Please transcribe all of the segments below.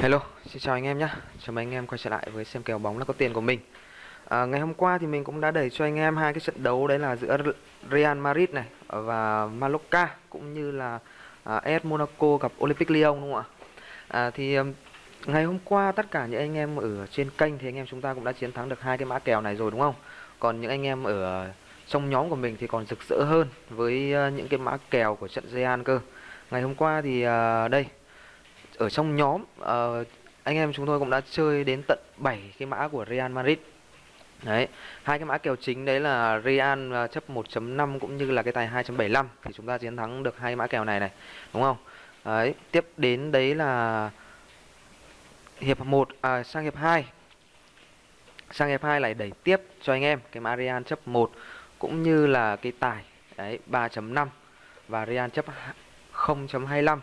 Hello, xin chào anh em nhé. Chào mừng anh em quay trở lại với xem kèo bóng là có tiền của mình. À, ngày hôm qua thì mình cũng đã đẩy cho anh em hai cái trận đấu đấy là giữa Real Madrid này và Mallorca cũng như là à, AS Monaco gặp Olympic Lyon đúng không ạ? À, thì ngày hôm qua tất cả những anh em ở trên kênh thì anh em chúng ta cũng đã chiến thắng được hai cái mã kèo này rồi đúng không? Còn những anh em ở trong nhóm của mình thì còn rực rỡ hơn với những cái mã kèo của trận Real cơ. Ngày hôm qua thì à, đây ở trong nhóm uh, anh em chúng tôi cũng đã chơi đến tận 7 cái mã của Real Madrid Đấy, hai cái mã kèo chính đấy là Real uh, chấp 1.5 cũng như là cái tài 2.75 thì chúng ta chiến thắng được hai mã kèo này này, đúng không? Đấy, tiếp đến đấy là hiệp 1 à sang hiệp 2. Sang hiệp 2 lại đẩy tiếp cho anh em cái mã Real chấp 1 cũng như là cái tài đấy 3.5 và Real chấp 0.25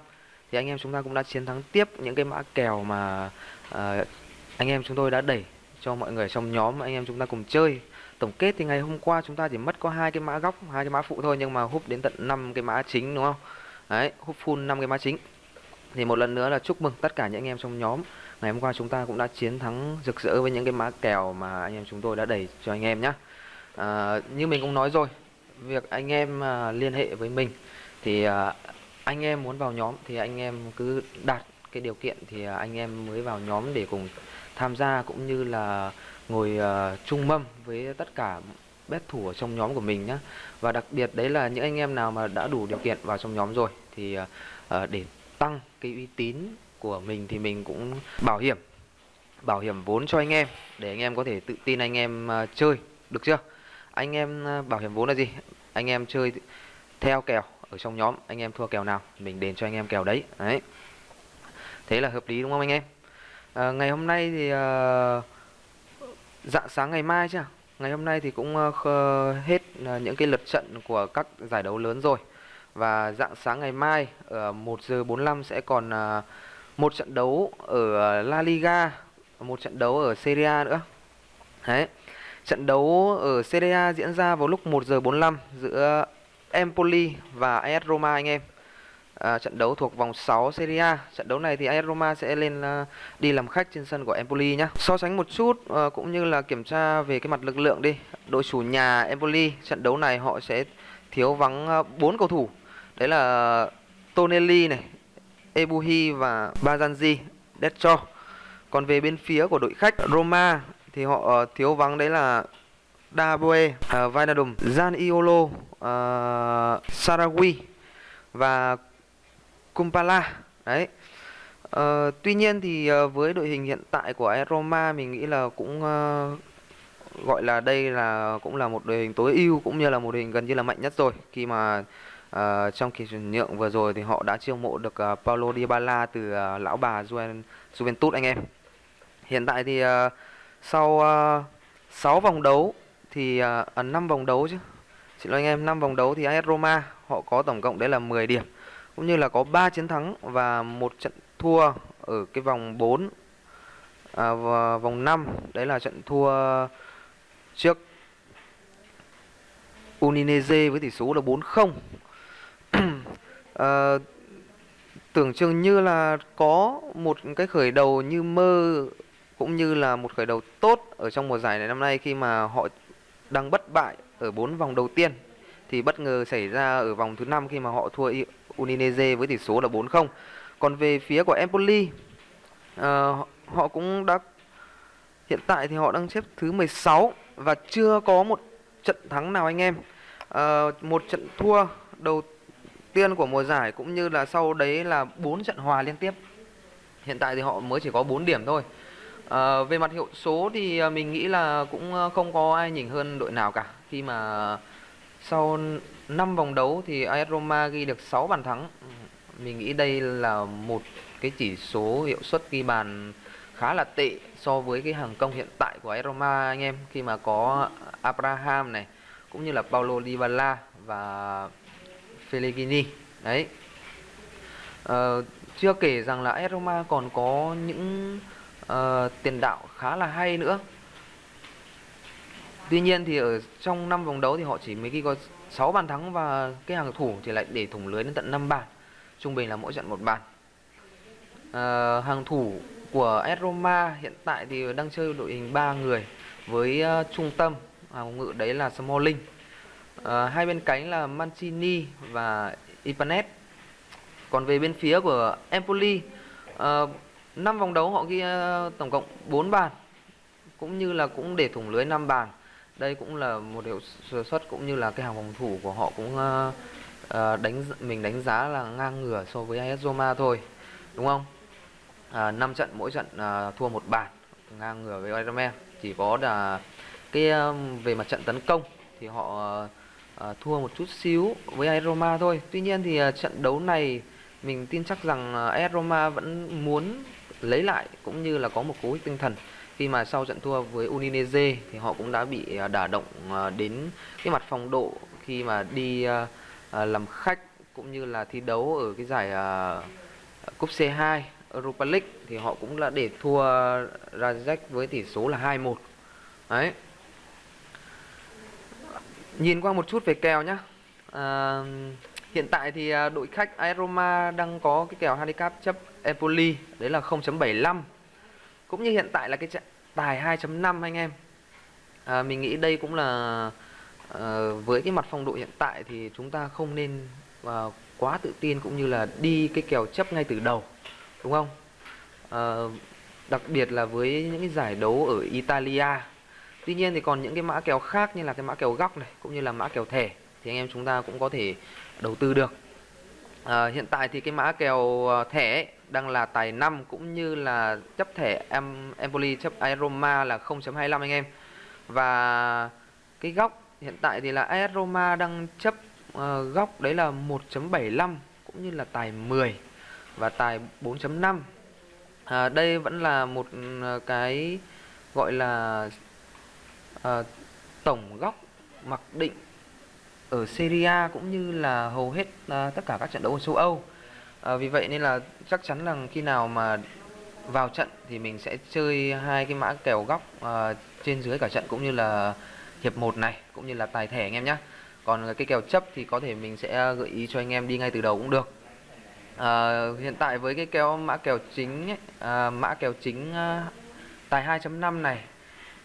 thì anh em chúng ta cũng đã chiến thắng tiếp những cái mã kèo mà uh, anh em chúng tôi đã đẩy cho mọi người trong nhóm anh em chúng ta cùng chơi. Tổng kết thì ngày hôm qua chúng ta chỉ mất có hai cái mã góc hai cái mã phụ thôi nhưng mà hút đến tận 5 cái mã chính đúng không? Đấy hút full 5 cái mã chính. Thì một lần nữa là chúc mừng tất cả những anh em trong nhóm. Ngày hôm qua chúng ta cũng đã chiến thắng rực rỡ với những cái mã kèo mà anh em chúng tôi đã đẩy cho anh em nhé à, ờ, như mình cũng nói rồi việc anh em uh, liên hệ với mình thì uh, anh em muốn vào nhóm thì anh em cứ đặt cái điều kiện thì à, anh em mới vào nhóm để cùng tham gia cũng như là ngồi uh, chung mâm với tất cả bet thủ ở trong nhóm của mình nhé và đặc biệt đấy là những anh em nào mà đã đủ điều kiện vào trong nhóm rồi thì uh, để tăng cái uy tín của mình thì mình cũng bảo hiểm bảo hiểm vốn cho anh em để anh em có thể tự tin anh em uh, chơi được chưa? Anh em uh, bảo hiểm vốn là gì? Anh em chơi theo kèo ở trong nhóm. Anh em thua kèo nào mình đền cho anh em kèo đấy. Đấy. Thế là hợp lý đúng không anh em? À, ngày hôm nay thì à, dạng sáng ngày mai chứ. Ngày hôm nay thì cũng à, hết à, những cái lượt trận của các giải đấu lớn rồi. Và dạng sáng ngày mai à, ở 1 giờ 45 sẽ còn một trận đấu ở La Liga một trận đấu ở Serie A nữa. Đấy. Trận đấu ở Serie A diễn ra vào lúc 1 giờ 45 giữa Empoli và AS Roma anh em. À, trận đấu thuộc vòng 6 Serie A. Trận đấu này thì AS Roma sẽ lên uh, đi làm khách trên sân của Empoli nhá. So sánh một chút uh, cũng như là kiểm tra về cái mặt lực lượng đi. Đội chủ nhà Empoli trận đấu này họ sẽ thiếu vắng à, uh, 4 cầu thủ. Đấy là Tonelli này, Ebuhi và Bazanji, Decho. Còn về bên phía của đội khách Roma thì họ uh, thiếu vắng đấy là Daboe, ờ, uh, Vinadum, Iolo, uh, Sarawi và Kumpala. Đấy. Uh, tuy nhiên thì uh, với đội hình hiện tại của Roma mình nghĩ là cũng uh, gọi là đây là cũng là một đội hình tối ưu cũng như là một đội hình gần như là mạnh nhất rồi khi mà uh, trong kỳ chuyển nhượng vừa rồi thì họ đã chiêu mộ được uh, Paulo Dybala từ uh, lão bà Juven, Juventus anh em. Hiện tại thì uh, sau uh, 6 vòng đấu thì à, à, uh, 5 vòng đấu chứ. Xin lỗi anh em, 5 vòng đấu thì AS Roma họ có tổng cộng đấy là 10 điểm. Cũng như là có 3 chiến thắng và một trận thua ở cái vòng 4 à, và vòng 5 đấy là trận thua trước Udinese với tỷ số là 4-0. à, tưởng chừng như là có một cái khởi đầu như mơ cũng như là một khởi đầu tốt ở trong mùa giải này năm nay khi mà họ đang bất bại ở 4 vòng đầu tiên thì bất ngờ xảy ra ở vòng thứ năm khi mà họ thua Udinese với tỷ số là 4-0. Còn về phía của Empoli uh, họ cũng đã hiện tại thì họ đang xếp thứ 16 và chưa có một trận thắng nào anh em. Uh, một trận thua đầu tiên của mùa giải cũng như là sau đấy là 4 trận hòa liên tiếp. Hiện tại thì họ mới chỉ có 4 điểm thôi. À, về mặt hiệu số thì ờ, mình nghĩ là cũng ờ, không có ai nhỉnh hơn đội nào cả khi mà sau 5 vòng đấu thì AS Roma ghi được 6 bàn thắng. Mình nghĩ đây là một cái chỉ số hiệu suất ghi bàn khá là tệ so với cái hàng công hiện tại của AS Roma anh em khi mà có Abraham này cũng như là Paulo Dybala và Pellegrini. Đấy. À, chưa kể rằng là AS Roma còn có những uh, tiền đạo khá là hay nữa Tuy nhiên thì ở trong 5 vòng đấu thì họ chỉ mới ghi có 6 bàn thắng và cái hàng thủ thì lại để thủng lưới đến tận 5 bàn. Trung bình là mỗi trận một bàn. À, hàng thủ của AS Roma hiện tại thì đang chơi đội hình 3 người với uh, trung tâm hàng ngự đấy là Smalling. Uh, hai bên cánh là Mancini và Ipanet Còn về bên phía của Empoli uh, 5 vòng đấu họ ghi ờ, tổng cộng 4 bàn cũng như là cũng để thủng lưới 5 bàn. Đây cũng là một hiệu suất cũng như là cái hàng phòng thủ của họ cũng uh, đánh mình đánh giá là ngang ngửa so với AS Roma thôi. Đúng không? À, 5 trận mỗi trận à, thua một bàn ngang ngửa với Ironman chỉ có là cái về mặt trận tấn công thì họ à, thua một chút xíu với AS Roma thôi tuy nhiên thì à, trận đấu này mình tin chắc rằng AS Roma vẫn muốn lấy lại cũng như là có một cú hích tinh thần. Khi mà sau trận thua với Udinese thì họ cũng đã bị à, đả động à, đến cái mặt phong độ khi mà đi à, làm khách cũng như là thi đấu ở cái giải cúp C2 Europa League thì họ cũng là để thua Rajek với tỷ số là 2-1 đấy. Nhìn qua một chút về kèo nhá. À, hiện tại thì à, đội khách Aeroma đang có cái kèo handicap chấp Empoli đấy là 0.75 cũng như hiện tại là cái tài 2.5 anh em. À, mình nghĩ đây cũng là à, với cái mặt phong độ hiện tại thì chúng ta không nên à, quá tự tin cũng như là đi cái kèo chấp ngay từ đầu đúng không? À, đặc biệt là với những cái giải đấu ở Italia. Tuy nhiên thì còn những cái mã kèo khác như là cái mã kèo góc này cũng như là mã kèo thẻ thì anh em chúng ta cũng có thể đầu tư được. À, hiện tại thì cái mã kèo à, thẻ ấy, đang là tài 5 cũng như là chấp thẻ em Empoli chấp Roma là 0.25 anh em. Và cái góc hiện tại thì là AS Roma đang chấp uh, góc đấy là 1.75 cũng như là tài 10 và tài 4.5 à, đây vẫn là một à, cái gọi là uh, tổng góc mặc định ở Serie A cũng như là hầu hết à, tất cả các trận đấu ở châu Âu. À, vì vậy nên là chắc chắn là khi nào mà vào trận thì mình sẽ chơi hai cái mã kèo góc à, trên dưới cả trận cũng như là hiệp 1 này cũng như là tài thẻ anh em nhé còn cái kèo chấp thì có thể mình sẽ gợi ý cho anh em đi ngay từ đầu cũng được. À, hiện tại với cái kèo mã kèo chính ấy, à, mã kèo chính à, tài 2.5 này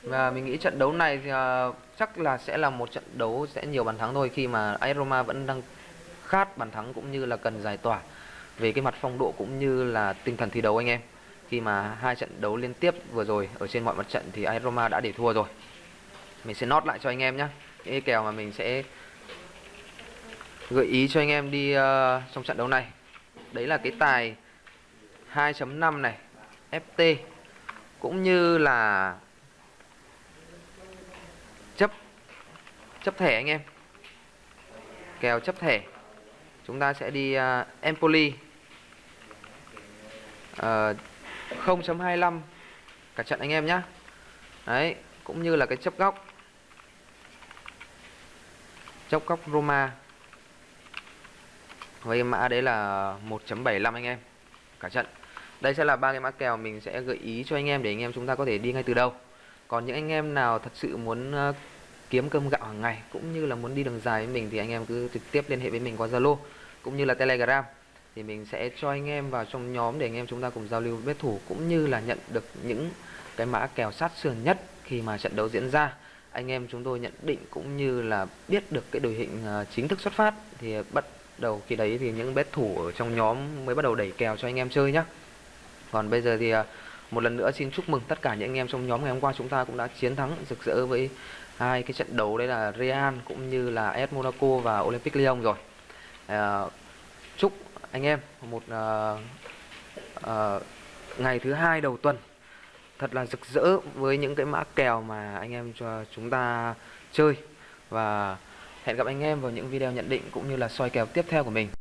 và mình nghĩ trận đấu này thì uh, chắc là sẽ là một trận đấu sẽ nhiều bàn thắng thôi. Khi mà AS Roma vẫn đang khát bàn thắng cũng như là cần giải tỏa về cái mặt phong độ cũng như là tinh thần thi đấu anh em. Khi mà hai trận đấu liên tiếp vừa rồi ở trên mọi mặt trận thì AS Roma đã để thua rồi. Mình sẽ nốt lại cho anh em nhé cái kèo mà mình sẽ gợi ý cho anh em đi uh, trong trận đấu này. Đấy là cái tài 2.5 này. FT cũng như là chấp chấp thẻ anh em. Kèo chấp thẻ chúng ta sẽ đi uh, Empoli. Ờ, uh, 0.25 cả trận anh em nhé đấy cũng như là cái chấp góc. Chấp góc Roma. Với mã đấy là 1.75 anh em cả trận. Đây sẽ là ba cái mã kèo mình sẽ gợi ý cho anh em để anh em chúng ta có thể đi ngay từ đâu còn những anh em nào thật sự muốn uh, kiếm cơm gạo hàng ngày, cũng như là muốn đi đường dài với mình thì anh em cứ trực tiếp liên hệ với mình qua Zalo, cũng như là Telegram. Thì mình sẽ cho anh em vào trong nhóm để anh em chúng ta cùng giao lưu bet thủ, cũng như là nhận được những cái mã kèo sát sườn nhất khi mà trận đấu diễn ra. Anh em chúng tôi nhận định cũng như là biết được cái đội hình à, chính thức xuất phát thì bắt đầu khi đấy thì những bet thủ ở trong nhóm mới bắt đầu đẩy kèo cho anh em chơi nhé còn bây giờ thì à, một lần nữa xin chúc mừng tất cả những anh em trong nhóm ngày hôm qua chúng ta cũng đã chiến thắng rực rỡ với hai cái trận đấu đấy là Real cũng như là AS Monaco và Olympic Lyon rồi à, chúc anh em một à, à, ngày thứ hai đầu tuần thật là rực rỡ với những cái mã kèo mà anh em cho chúng ta chơi và Hẹn gặp anh em vào những video nhận định cũng như là soi kèo tiếp theo của mình.